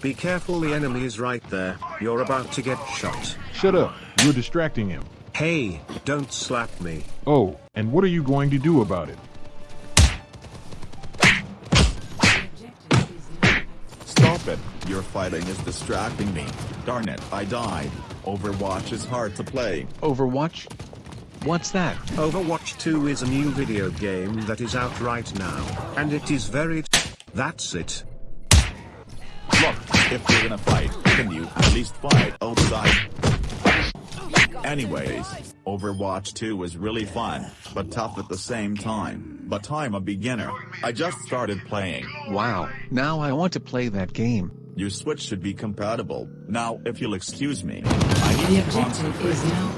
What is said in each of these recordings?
Be careful the enemy is right there, you're about to get shot. Shut up. You're distracting him. Hey, don't slap me. Oh, and what are you going to do about it? Stop it. Your fighting is distracting me. Darn it, I died. Overwatch is hard to play. Overwatch? What's that? Overwatch 2 is a new video game that is out right now, and it is very... That's it. Look, if you're gonna fight, can you at least fight outside? Anyways, Overwatch 2 was really fun, but tough at the same time. But I'm a beginner. I just started playing. Wow, now I want to play that game. Your Switch should be compatible. Now, if you'll excuse me, I need The to objective concentrate. is now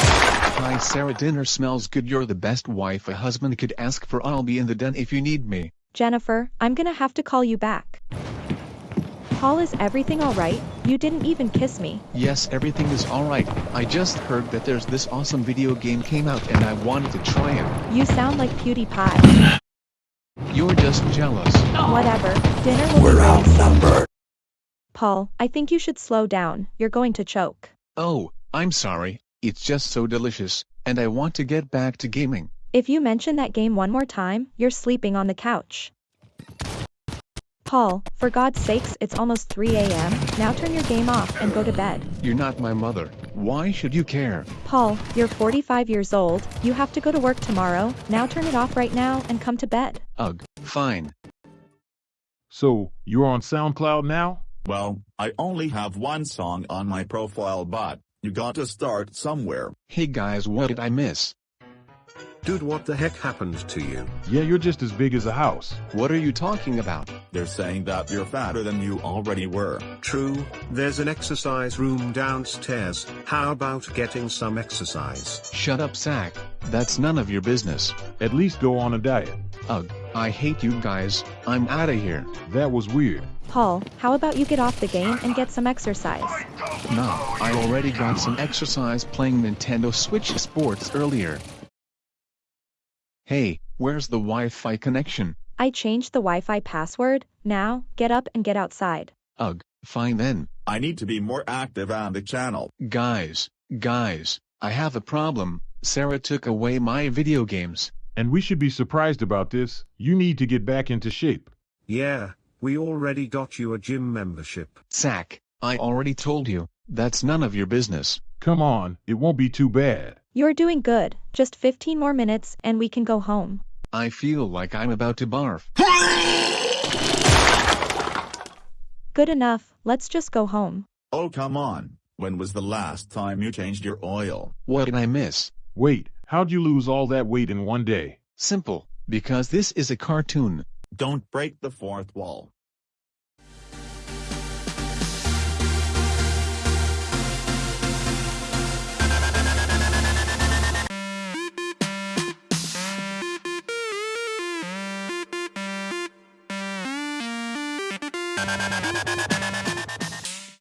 Hi Sarah dinner smells good you're the best wife a husband could ask for I'll be in the den if you need me. Jennifer, I'm gonna have to call you back. Paul, is everything alright? You didn't even kiss me. Yes everything is alright, I just heard that there's this awesome video game came out and I wanted to try it. You sound like PewDiePie. You're just jealous. Whatever, dinner will be ready soon. Paul, I think you should slow down, you're going to choke. Oh, I'm sorry, it's just so delicious, and I want to get back to gaming. If you mention that game one more time, you're sleeping on the couch. Paul, for God's sakes it's almost 3 a.m., now turn your game off and go to bed. You're not my mother, why should you care? Paul, you're 45 years old, you have to go to work tomorrow, now turn it off right now and come to bed. Ugh, fine. So, you're on SoundCloud now? Well, I only have one song on my profile but, you gotta start somewhere. Hey guys what did I miss? Dude, what the heck happened to you? Yeah, you're just as big as a house. What are you talking about? They're saying that you're fatter than you already were. True, there's an exercise room downstairs. How about getting some exercise? Shut up Zach, that's none of your business. At least go on a diet. Ugh, I hate you guys, I'm outta here. That was weird. Paul, how about you get off the game and get some exercise? Nah, I already got some exercise playing Nintendo Switch Sports earlier. Hey, where's the Wi-Fi connection? I changed the Wi-Fi password, now, get up and get outside. Ugh, fine then. I need to be more active on the channel. Guys, guys, I have a problem. Sarah took away my video games. And we should be surprised about this. You need to get back into shape. Yeah, we already got you a gym membership. Zach, I already told you, that's none of your business. Come on, it won't be too bad. You're doing good, just 15 more minutes and we can go home. I feel like I'm about to barf. Good enough, let's just go home. Oh come on, when was the last time you changed your oil? What did I miss? Wait, how'd you lose all that weight in one day? Simple, because this is a cartoon. Don't break the fourth wall.